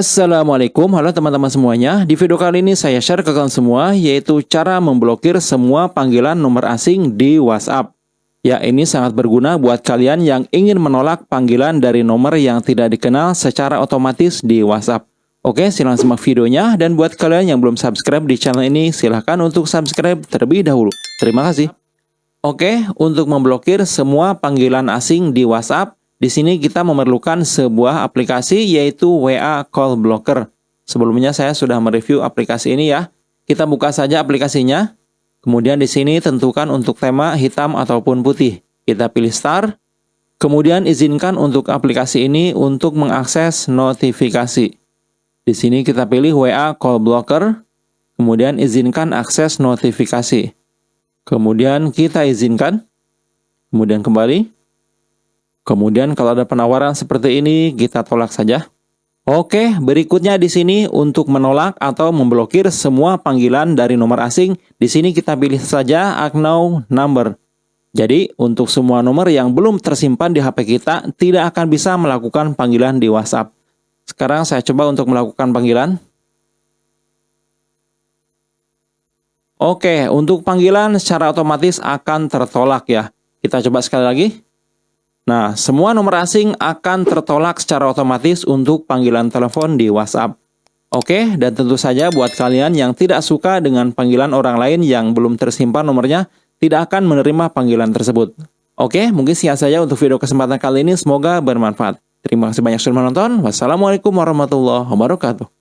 Assalamualaikum, halo teman-teman semuanya. Di video kali ini saya share ke kalian semua yaitu cara memblokir semua panggilan nomor asing di WhatsApp. Ya, ini sangat berguna buat kalian yang ingin menolak panggilan dari nomor yang tidak dikenal secara otomatis di WhatsApp. Oke, silahkan simak videonya dan buat kalian yang belum subscribe di channel ini silahkan untuk subscribe terlebih dahulu. Terima kasih. Oke, untuk memblokir semua panggilan asing di WhatsApp, di sini kita memerlukan sebuah aplikasi yaitu WA Call Blocker. Sebelumnya saya sudah mereview aplikasi ini ya. Kita buka saja aplikasinya. Kemudian di sini tentukan untuk tema hitam ataupun putih. Kita pilih Start. Kemudian izinkan untuk aplikasi ini untuk mengakses notifikasi. Di sini kita pilih WA Call Blocker. Kemudian izinkan akses notifikasi. Kemudian kita izinkan. Kemudian kembali. Kemudian kalau ada penawaran seperti ini, kita tolak saja. Oke, berikutnya di sini untuk menolak atau memblokir semua panggilan dari nomor asing, di sini kita pilih saja Agnow Number. Jadi, untuk semua nomor yang belum tersimpan di HP kita, tidak akan bisa melakukan panggilan di WhatsApp. Sekarang saya coba untuk melakukan panggilan. Oke, untuk panggilan secara otomatis akan tertolak ya. Kita coba sekali lagi. Nah, semua nomor asing akan tertolak secara otomatis untuk panggilan telepon di WhatsApp. Oke, dan tentu saja buat kalian yang tidak suka dengan panggilan orang lain yang belum tersimpan nomornya, tidak akan menerima panggilan tersebut. Oke, mungkin sekian saja untuk video kesempatan kali ini. Semoga bermanfaat. Terima kasih banyak sudah menonton. Wassalamualaikum warahmatullahi wabarakatuh.